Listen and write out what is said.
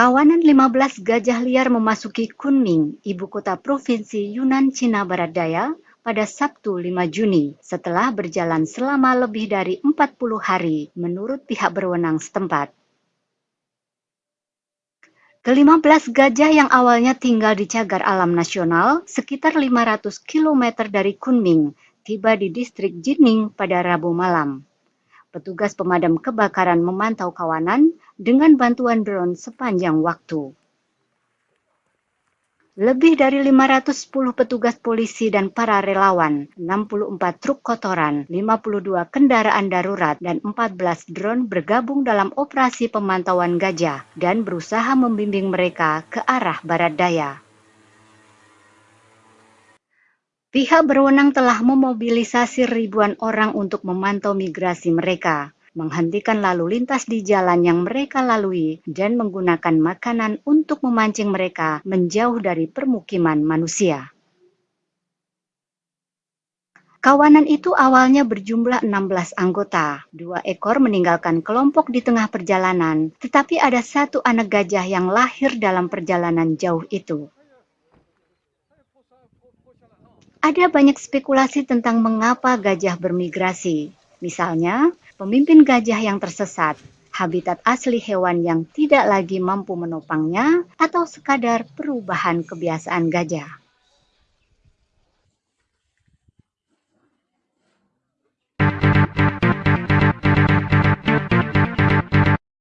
Kawanan 15 gajah liar memasuki Kunming, ibu kota provinsi Yunan Cina Barat Daya, pada Sabtu 5 Juni setelah berjalan selama lebih dari 40 hari menurut pihak berwenang setempat. Kelima belas gajah yang awalnya tinggal di cagar alam nasional sekitar 500 km dari Kunming tiba di distrik Jining pada Rabu malam. Petugas pemadam kebakaran memantau kawanan dengan bantuan drone sepanjang waktu. Lebih dari 510 petugas polisi dan para relawan, 64 truk kotoran, 52 kendaraan darurat, dan 14 drone bergabung dalam operasi pemantauan gajah dan berusaha membimbing mereka ke arah barat daya. Pihak berwenang telah memobilisasi ribuan orang untuk memantau migrasi mereka, menghentikan lalu lintas di jalan yang mereka lalui, dan menggunakan makanan untuk memancing mereka menjauh dari permukiman manusia. Kawanan itu awalnya berjumlah 16 anggota. Dua ekor meninggalkan kelompok di tengah perjalanan, tetapi ada satu anak gajah yang lahir dalam perjalanan jauh itu. Ada banyak spekulasi tentang mengapa gajah bermigrasi. Misalnya, pemimpin gajah yang tersesat, habitat asli hewan yang tidak lagi mampu menopangnya, atau sekadar perubahan kebiasaan gajah.